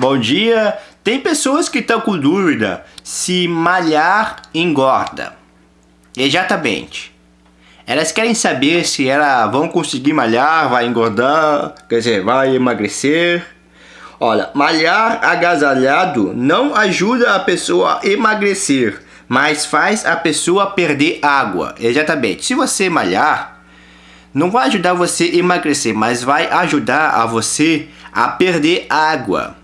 Bom dia. Tem pessoas que estão com dúvida se malhar engorda. Exatamente. Elas querem saber se elas vão conseguir malhar, vai engordar, quer dizer, vai emagrecer. Olha, malhar agasalhado não ajuda a pessoa a emagrecer, mas faz a pessoa perder água. Exatamente. Se você malhar, não vai ajudar você a emagrecer, mas vai ajudar a você a perder água.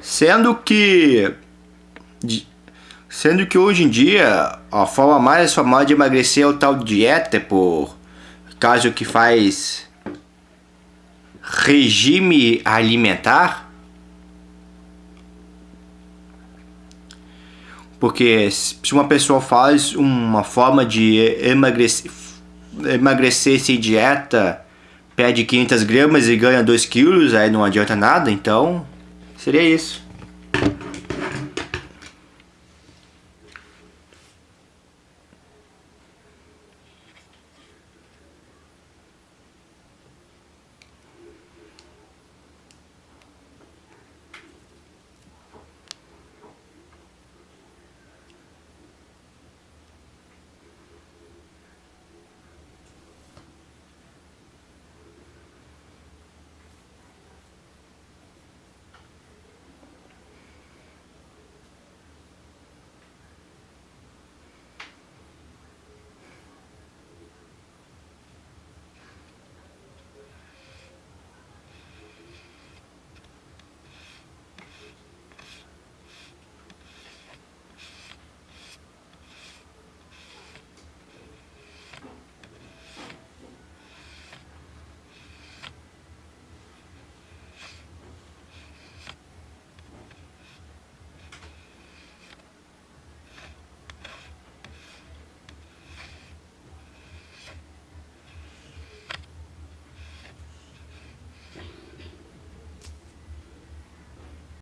Sendo que sendo que hoje em dia a forma mais famosa de emagrecer é o tal dieta por caso que faz regime alimentar. Porque se uma pessoa faz uma forma de emagrecer, emagrecer sem dieta, perde 500 gramas e ganha 2 quilos, aí não adianta nada, então Seria isso.